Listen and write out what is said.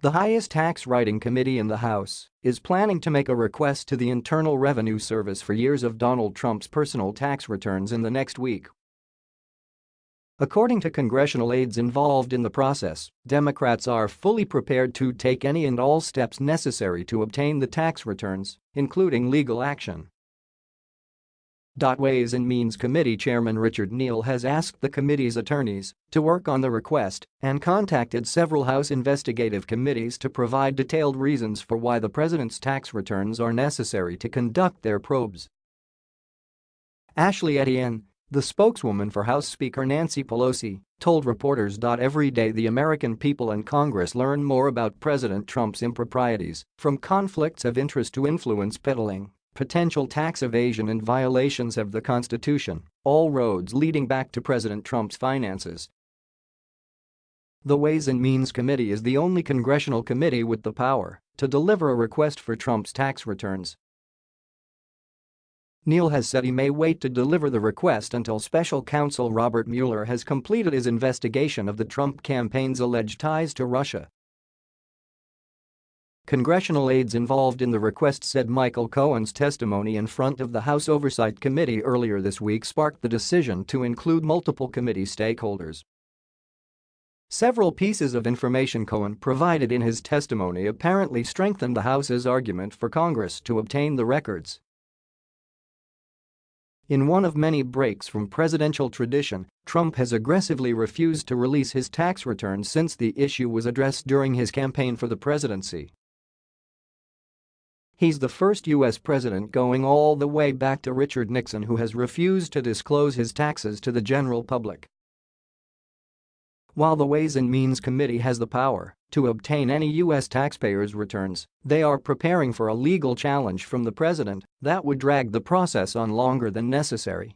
The highest tax writing committee in the House is planning to make a request to the Internal Revenue Service for years of Donald Trump's personal tax returns in the next week. According to congressional aides involved in the process, Democrats are fully prepared to take any and all steps necessary to obtain the tax returns, including legal action. Ways and Means Committee Chairman Richard Neal has asked the committee's attorneys to work on the request and contacted several House investigative committees to provide detailed reasons for why the president's tax returns are necessary to conduct their probes. Ashley Etienne, the spokeswoman for House Speaker Nancy Pelosi, told reporters. Every day the American people and Congress learn more about President Trump's improprieties, from conflicts of interest to influence peddling potential tax evasion and violations of the Constitution, all roads leading back to President Trump's finances. The Ways and Means Committee is the only congressional committee with the power to deliver a request for Trump's tax returns. Neal has said he may wait to deliver the request until special counsel Robert Mueller has completed his investigation of the Trump campaign's alleged ties to Russia Congressional aides involved in the request said Michael Cohen's testimony in front of the House Oversight Committee earlier this week sparked the decision to include multiple committee stakeholders. Several pieces of information Cohen provided in his testimony apparently strengthened the House's argument for Congress to obtain the records. In one of many breaks from presidential tradition, Trump has aggressively refused to release his tax returns since the issue was addressed during his campaign for the presidency. He's the first U.S. president going all the way back to Richard Nixon who has refused to disclose his taxes to the general public. While the Ways and Means Committee has the power to obtain any U.S. taxpayers' returns, they are preparing for a legal challenge from the president that would drag the process on longer than necessary.